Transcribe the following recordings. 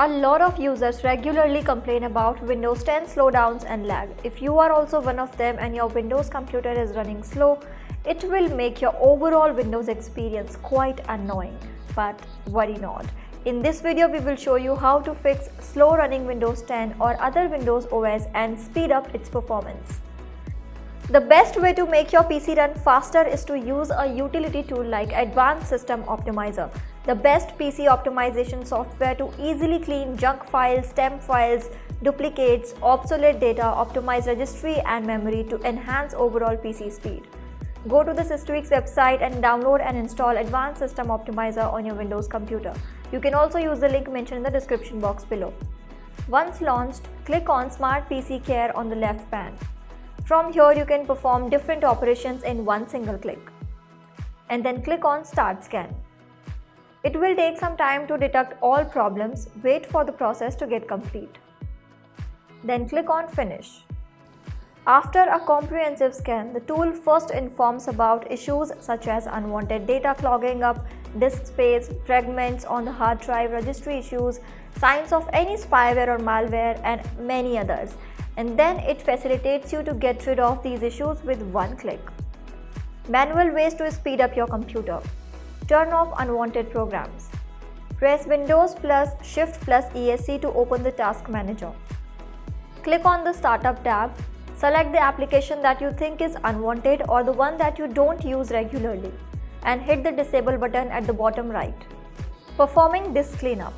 A lot of users regularly complain about Windows 10 slowdowns and lag. If you are also one of them and your Windows computer is running slow, it will make your overall Windows experience quite annoying. But worry not. In this video, we will show you how to fix slow running Windows 10 or other Windows OS and speed up its performance. The best way to make your PC run faster is to use a utility tool like Advanced System Optimizer, the best PC optimization software to easily clean junk files, temp files, duplicates, obsolete data, optimize registry and memory to enhance overall PC speed. Go to the Systweak's website and download and install Advanced System Optimizer on your Windows computer. You can also use the link mentioned in the description box below. Once launched, click on Smart PC Care on the left pane. From here you can perform different operations in one single click. And then click on Start Scan. It will take some time to detect all problems, wait for the process to get complete. Then click on Finish. After a comprehensive scan, the tool first informs about issues such as unwanted data clogging up, disk space, fragments on the hard drive, registry issues, signs of any spyware or malware and many others and then it facilitates you to get rid of these issues with one click. Manual ways to speed up your computer. Turn off unwanted programs. Press Windows plus Shift plus ESC to open the task manager. Click on the Startup tab. Select the application that you think is unwanted or the one that you don't use regularly and hit the disable button at the bottom right. Performing disk cleanup.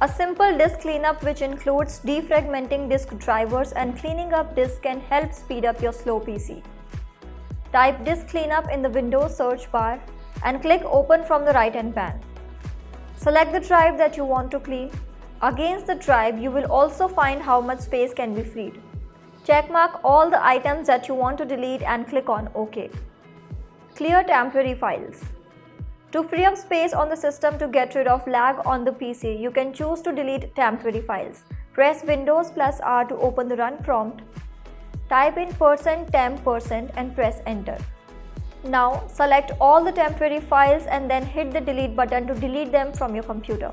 A simple disk cleanup which includes defragmenting disk drivers and cleaning up disk can help speed up your slow PC. Type disk cleanup in the Windows search bar and click open from the right hand pane. Select the drive that you want to clean. Against the drive, you will also find how much space can be freed. Checkmark all the items that you want to delete and click on OK. Clear temporary files. To free up space on the system to get rid of lag on the PC, you can choose to delete temporary files. Press Windows plus R to open the run prompt. Type in %temp% and press enter. Now select all the temporary files and then hit the delete button to delete them from your computer.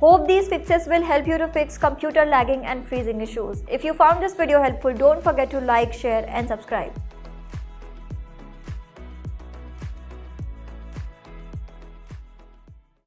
Hope these fixes will help you to fix computer lagging and freezing issues. If you found this video helpful, don't forget to like, share and subscribe.